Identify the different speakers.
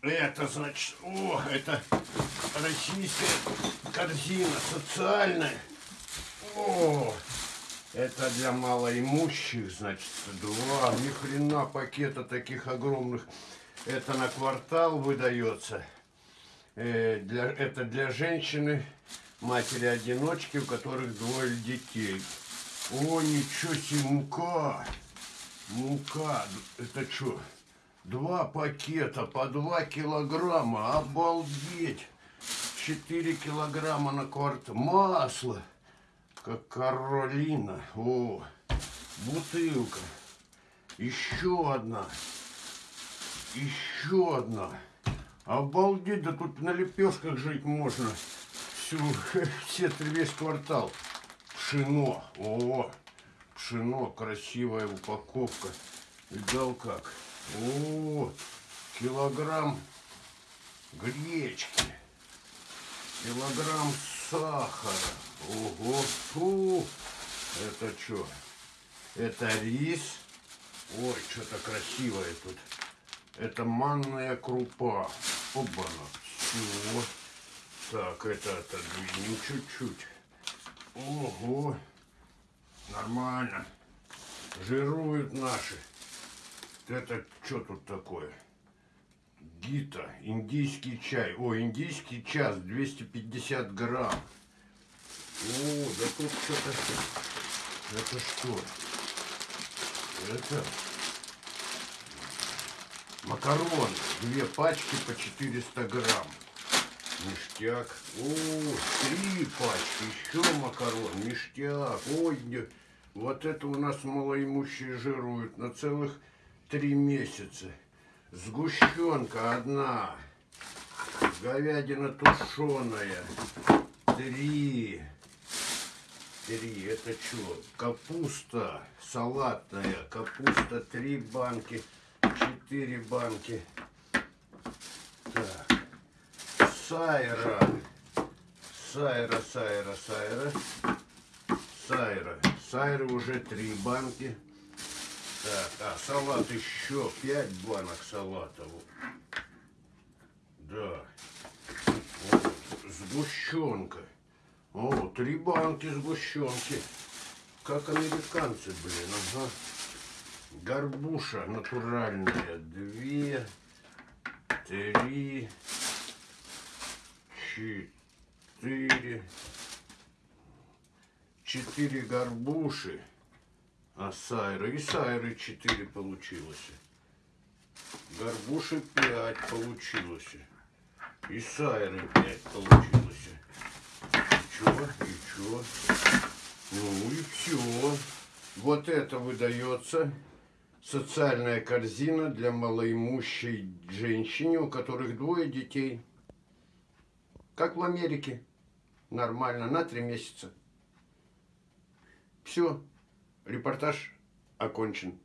Speaker 1: Это значит, о, это российская корзина социальная. О, это для малоимущих, значит, два, ни хрена пакета таких огромных. Это на квартал выдается. Э, для, это для женщины, матери-одиночки, у которых двое детей. О, ничего себе, мука. Мука. Это что? Два пакета по два килограмма. Обалдеть. Четыре килограмма на квартал. Масло. Как Каролина. О, бутылка. Еще одна. Еще одна. Обалдеть, да тут на лепешках жить можно. Всю, все, весь квартал. Пшено. О, пшено, красивая упаковка. Видал как? О, килограмм гречки. Килограмм сахара. Ого, фу. Это что? Это рис. Ой, что-то красивое тут. Это манная крупа. Оба-на. Все. Так, это отодвинем чуть-чуть. Ого. Нормально. Жируют наши. Это что тут такое? Гита, индийский чай. О, индийский час, 250 грамм. О, да тут что-то... Это что? Это... Макарон. Две пачки по 400 грамм. Ништяк. О, три пачки. Еще макарон. Ништяк. Ой, вот это у нас малоимущие жируют на целых три месяца. Сгущенка одна. Говядина тушеная. Три. Три. Это что? Капуста салатная. Капуста три банки. Четыре банки. Так. Сайра. Сайра, сайра, сайра. Сайра. Сайра уже три банки. Так, а салат еще пять банок салата. Да. Вот. Сгущенка. О, три банки сгущенки. Как американцы, блин, ага. Горбуша натуральная. Две, три, четыре. Четыре горбуши. А сайры? И сайры 4 получилось. Горбуши 5 получилось. И сайры 5 получилось. И чё? И чё? Ну и все. Вот это выдается социальная корзина для малоимущей женщины, у которых двое детей. Как в Америке. Нормально, на три месяца. Все. Репортаж окончен.